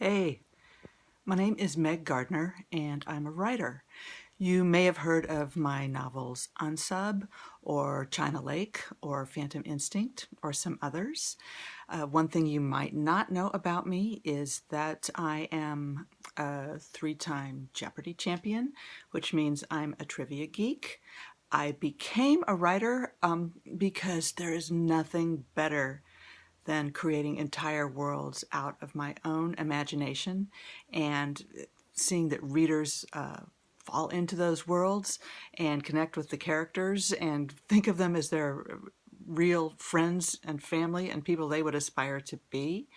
Hey, my name is Meg Gardiner and I'm a writer. You may have heard of my novels Unsub or China Lake or Phantom Instinct or some others. Uh, one thing you might not know about me is that I am a three-time Jeopardy champion, which means I'm a trivia geek. I became a writer um, because there is nothing better than creating entire worlds out of my own imagination and seeing that readers uh, fall into those worlds and connect with the characters and think of them as their real friends and family and people they would aspire to be.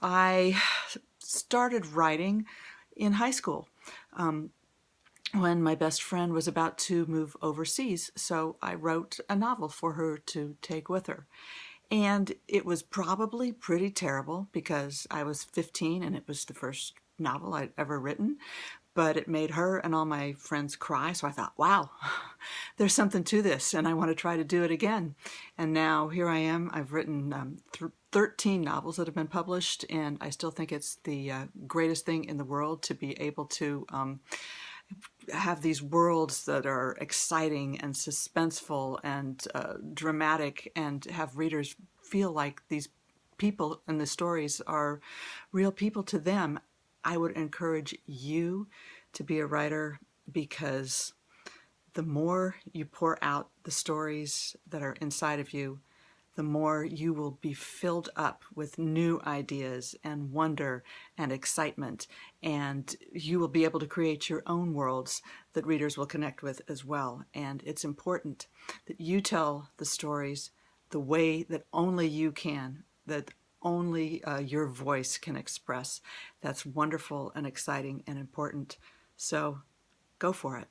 I started writing in high school. Um, when my best friend was about to move overseas, so I wrote a novel for her to take with her. And it was probably pretty terrible because I was 15 and it was the first novel I'd ever written, but it made her and all my friends cry. So I thought, wow, there's something to this and I want to try to do it again. And now here I am. I've written um, 13 novels that have been published and I still think it's the uh, greatest thing in the world to be able to um, have these worlds that are exciting and suspenseful and uh, dramatic and have readers feel like these people in the stories are real people to them. I would encourage you to be a writer because the more you pour out the stories that are inside of you, the more you will be filled up with new ideas and wonder and excitement and you will be able to create your own worlds that readers will connect with as well. And it's important that you tell the stories the way that only you can that only uh, your voice can express. That's wonderful and exciting and important. So go for it